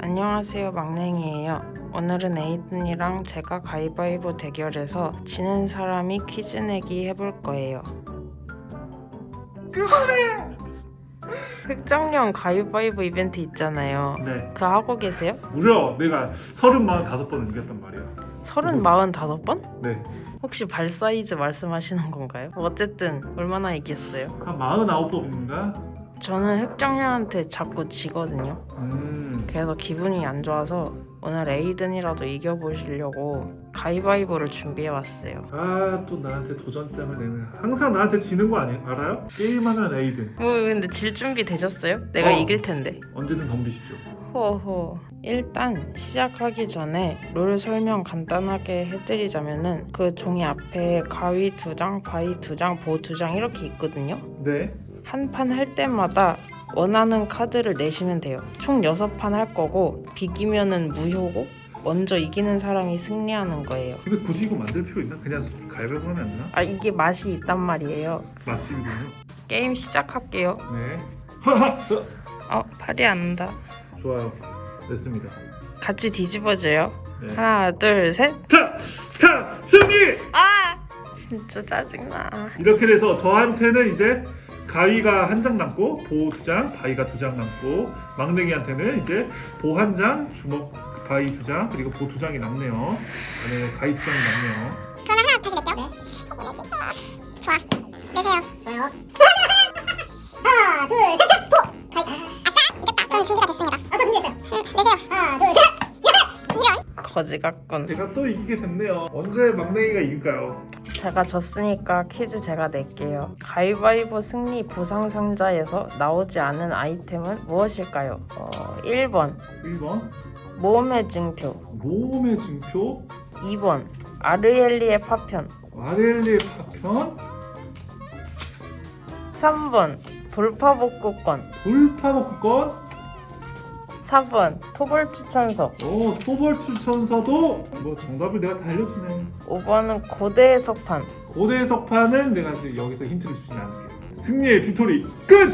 안녕하세요 막냉이에요 오늘은 에이든이랑 제가 가위바위보 대결해서 지는 사람이 퀴즈 내기 해볼 거예요 그만해! 획정령 가위바위보 이벤트 있잖아요 네 그거 하고 계세요? 무려 내가 서른 마흔 다섯 번을 이겼단 말이야 서른 마흔 다섯 번? 네 혹시 발 사이즈 말씀하시는 건가요? 어쨌든 얼마나 이겼어요? 한 마흔 아홉 번인가? 저는 획정령한테 자꾸 지거든요. 음. 그래서 기분이 안 좋아서 오늘 에이든이라도 이겨보시려고 가위바위보를 준비해왔어요. 아 또 나한테 도전장을 내면 항상 나한테 지는 거 아니, 알아요? 게임하면 에이든. 뭐 근데 질 준비 되셨어요? 내가 어. 이길 텐데. 언제든 덤비십시오. 호호. 일단 시작하기 전에 룰 설명 간단하게 해드리자면은 그 종이 앞에 가위 두 장, 바위 두 장, 보 두 장 이렇게 있거든요. 네 한 판 할 때마다 원하는 카드를 내시면 돼요 총 6판 할 거고 비기면 은 무효고 먼저 이기는 사람이 승리하는 거예요 근데 굳이 이거 만들 필요 있나? 그냥 가위바위보 하면 안 되나? 아 이게 맛이 있단 말이에요 맛집이군요 게임 시작할게요 네 어 팔이 안 닿아 좋아요 됐습니다 같이 뒤집어줘요 네. 하나 둘셋 타! 타! 승리! 아 진짜 짜증나 이렇게 돼서 저한테는 이제 가위가 한 장 남고 보 두 장, 바위가 두 장 남고 막냉이한테는 이제 보 한 장, 주먹 바위 두 장, 그리고 보 두 장이 남네요. 네, 가위 두 장이 남네요. 그럼 하나 다시 낼게요. 네. 좋아. 내세요. 좋아요. 하나, 둘, 셋, 셋, 보! 가위. 아싸! 이겼다. 전 준비가 됐습니다. 아, 저 준비했어요. 응, 내세요. 하나, 둘, 셋! 이런. 거지 같군 제가 또 이기게 됐네요. 언제 막냉이가 이길까요? 제가 졌으니까 퀴즈 제가 낼게요. 가위바위보 승리 보상 상자에서 나오지 않은 아이템은 무엇일까요? 어, 1번. 1번? 모험의 증표. 모험의 증표, 2번. 아르엘리의 파편. 마렐리의 파편, 3번. 돌파복구권. 돌파복권, 4번 토벌 추천서 오 소벌 추천서도 뭐 정답을 내가 다 알려주네. 5번은 고대의 석판 고대 석판은 내가 이제 여기서 힌트를 주진 않을게요. 승리의 빅토리 끝!